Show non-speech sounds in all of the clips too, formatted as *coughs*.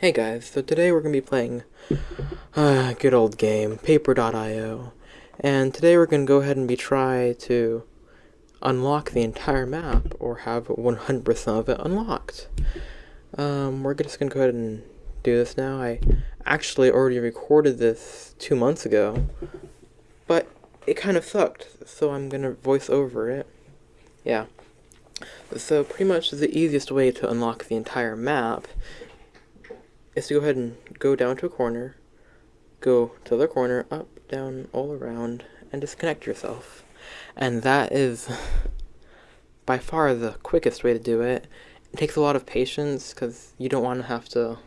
Hey guys, so today we're going to be playing a uh, good old game, Paper.io. And today we're going to go ahead and be try to unlock the entire map, or have 100% of it unlocked. Um, we're just going to go ahead and do this now. I actually already recorded this two months ago, but it kind of sucked, so I'm going to voice over it. Yeah. So pretty much the easiest way to unlock the entire map is to go ahead and go down to a corner, go to the corner, up, down, all around, and disconnect yourself. And that is by far the quickest way to do it. It takes a lot of patience because you don't want to have to,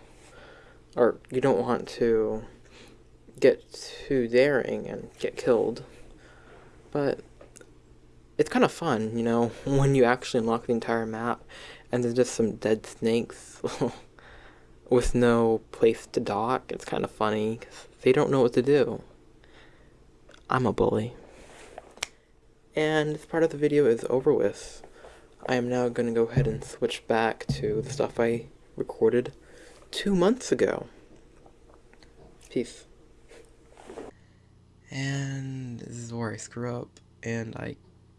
or you don't want to get too daring and get killed. But it's kind of fun, you know, *laughs* when you actually unlock the entire map and there's just some dead snakes. *laughs* with no place to dock. It's kind of funny because they don't know what to do. I'm a bully. And this part of the video is over with. I am now going to go ahead and switch back to the stuff I recorded two months ago. Peace. And this is where I screw up and I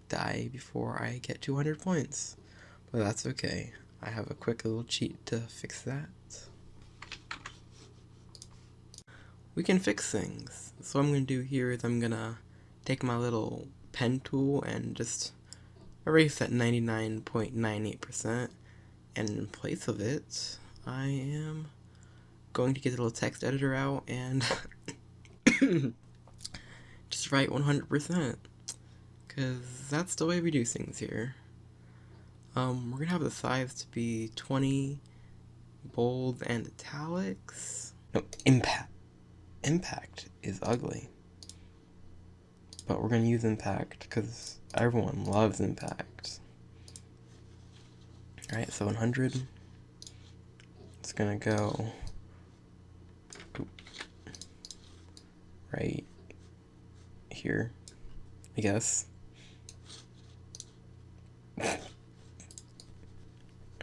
die before I get 200 points. But that's okay. I have a quick little cheat to fix that. We can fix things. So what I'm going to do here is I'm going to take my little pen tool and just erase that 99.98% and in place of it I am going to get a little text editor out and *coughs* just write 100% because that's the way we do things here. Um, we're going to have the size to be 20 bold and italics. No, impact impact is ugly. But we're going to use impact because everyone loves impact. Alright, so 100. It's going to go right here, I guess.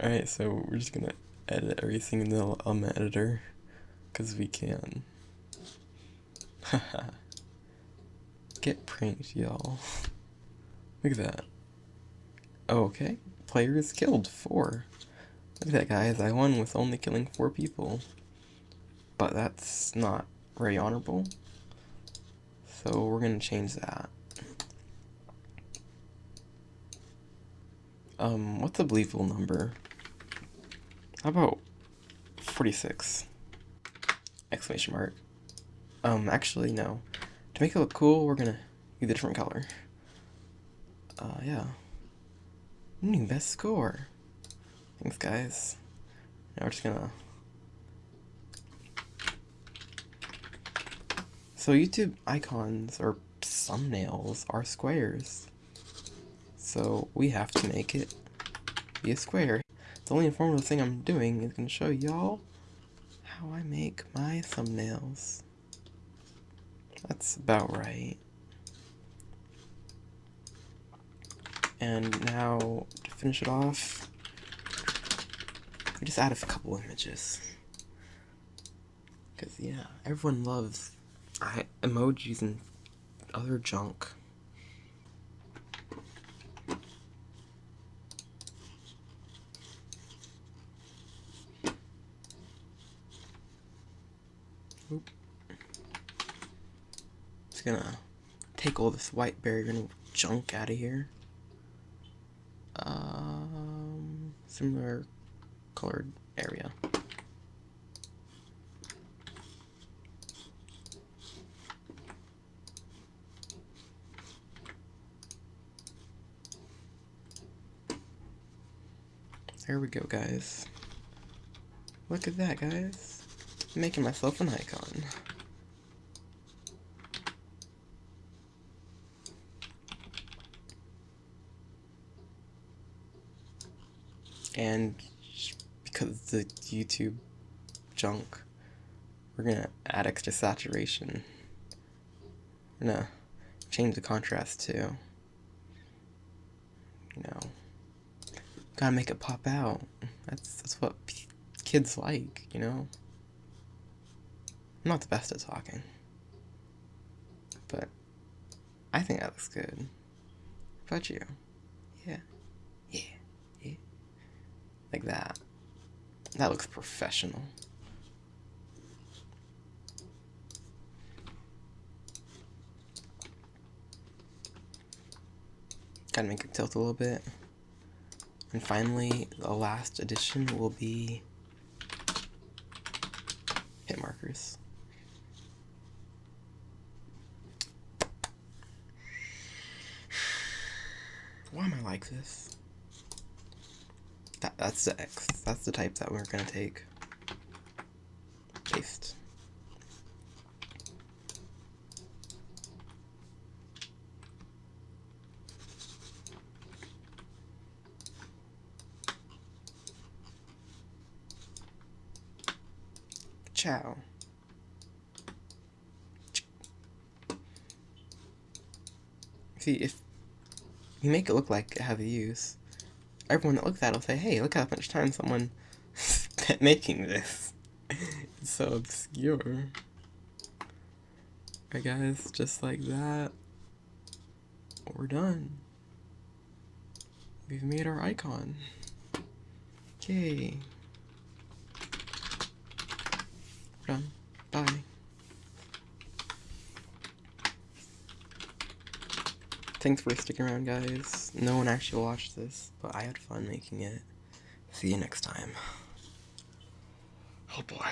Alright, so we're just going to edit everything in the element editor because we can. *laughs* Get pranked, y'all. Look at that. Okay. Players killed four. Look at that, guys. I won with only killing four people. But that's not very honorable. So we're going to change that. Um, what's a believable number? How about 46? Exclamation mark. Um, actually, no. To make it look cool, we're gonna use a different color. Uh, yeah. New best score. Thanks, guys. Now we're just gonna... So YouTube icons or thumbnails are squares. So we have to make it be a square. The only informative thing I'm doing is to show y'all how I make my thumbnails. That's about right. And now, to finish it off, we just add a couple images. Because, yeah, everyone loves emojis and other junk. Just gonna take all this white barrier junk out of here. Um, similar colored area. There we go, guys. Look at that, guys. I'm making myself an icon. And because the YouTube junk, we're gonna add extra saturation. We're gonna change the contrast too. You know, gotta make it pop out. That's that's what kids like, you know. I'm not the best at talking. But I think that looks good. How about you? Yeah. Yeah. Yeah. Like that. That looks professional. Gotta make it tilt a little bit. And finally, the last addition will be hit markers. Why am I like this? That, that's the X. That's the type that we're gonna take. Paste. Ciao. See, if you make it look like it has a use, everyone that looks at it will say, hey, look how much time someone *laughs* spent making this. *laughs* it's so obscure. Alright guys, just like that, we're done. We've made our icon. We're done. Bye. Thanks for sticking around, guys. No one actually watched this, but I had fun making it. See you next time. Oh boy.